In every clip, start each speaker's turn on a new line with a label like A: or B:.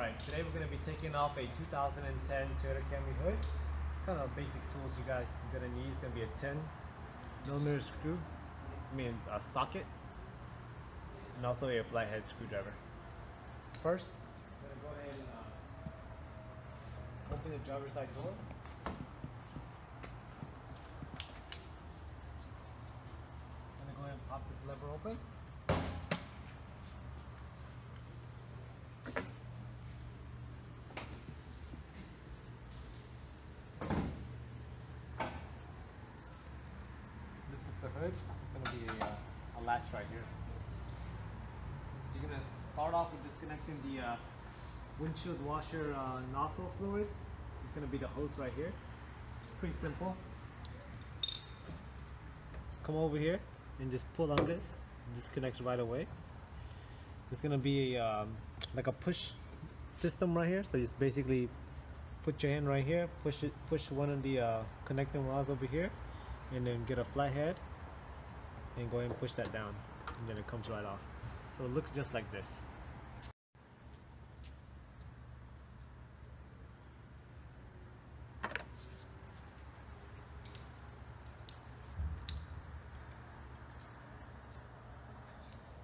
A: Alright, today we're going to be taking off a 2010 Toyota Camry hood. Kind of basic tools you guys are going to need is going to be a 10 millimeter screw, I mean a socket, and also a flathead screwdriver. First, I'm going to go ahead and uh, open the driver's side door. I'm going to go ahead and pop this lever open. It's going to be a, uh, a latch right here. So you're going to start off with disconnecting the uh, windshield washer uh, nozzle fluid. It's going to be the hose right here. It's pretty simple. Come over here and just pull on this. This connects right away. It's going to be um, like a push system right here. So just basically put your hand right here, push it, push one of the uh, connecting rods over here, and then get a flathead, and go ahead and push that down, and then it comes right off. So it looks just like this.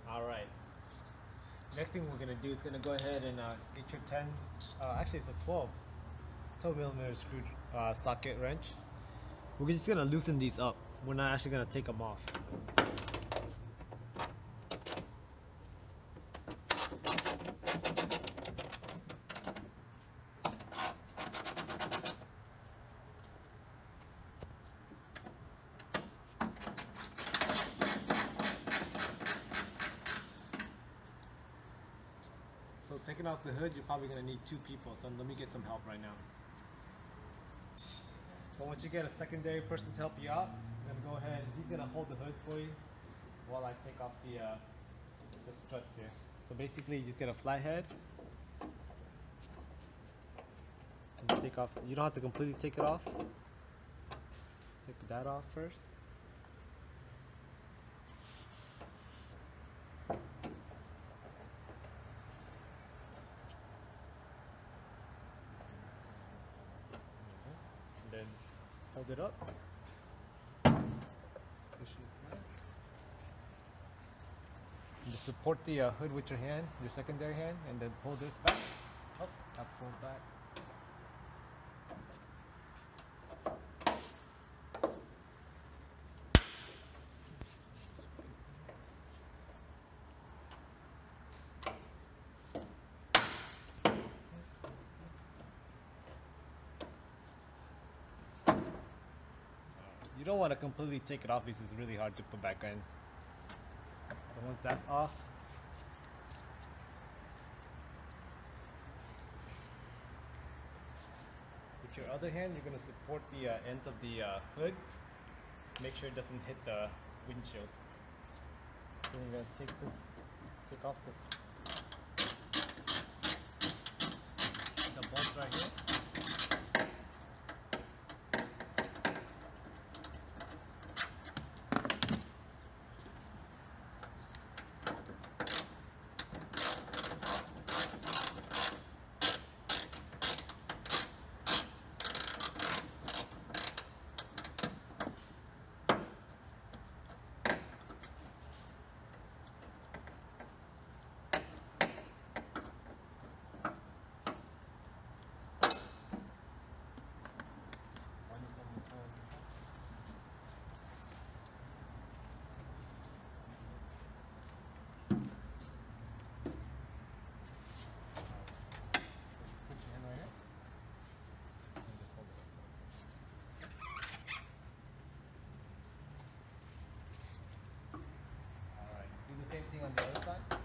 A: All right. Next thing we're gonna do is gonna go ahead and uh, get your 10, uh, actually it's a 12, 12 millimeter screw uh, socket wrench. We're just gonna loosen these up. We're not actually gonna take them off. Taking off the hood, you're probably gonna need two people. So let me get some help right now. So once you get a secondary person to help you out, he's gonna go ahead. He's gonna hold the hood for you while I take off the uh, the struts here. So basically, you just get a flathead. And you take off. You don't have to completely take it off. Take that off first. and then hold it up. Just support the uh, hood with your hand, your secondary hand, and then pull this back. Oh, that pulled back. You don't want to completely take it off because it's really hard to put back in. So once that's off, with your other hand, you're going to support the uh, ends of the uh, hood. Make sure it doesn't hit the windshield. So you're going to take this, take off this, the bolts right here. anything on the other side?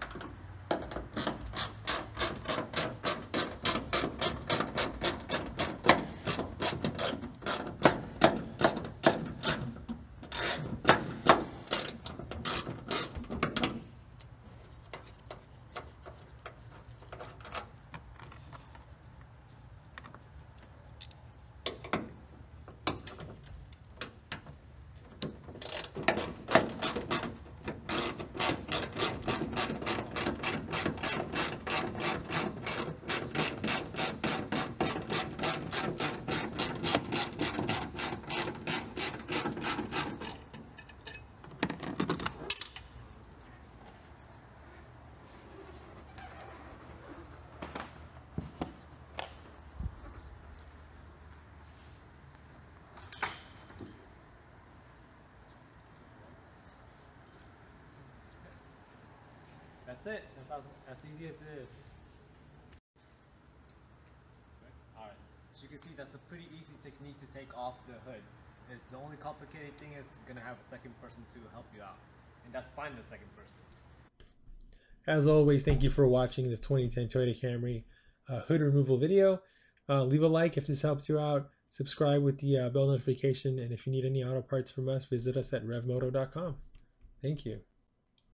A: That's it. That's as, as easy as it is. Alright, so you can see that's a pretty easy technique to take off the hood. It's, the only complicated thing is gonna have a second person to help you out. And that's fine the second person.
B: As always, thank you for watching this 2010 Toyota Camry uh, hood removal video. Uh, leave a like if this helps you out. Subscribe with the uh, bell notification. And if you need any auto parts from us, visit us at revmoto.com. Thank you.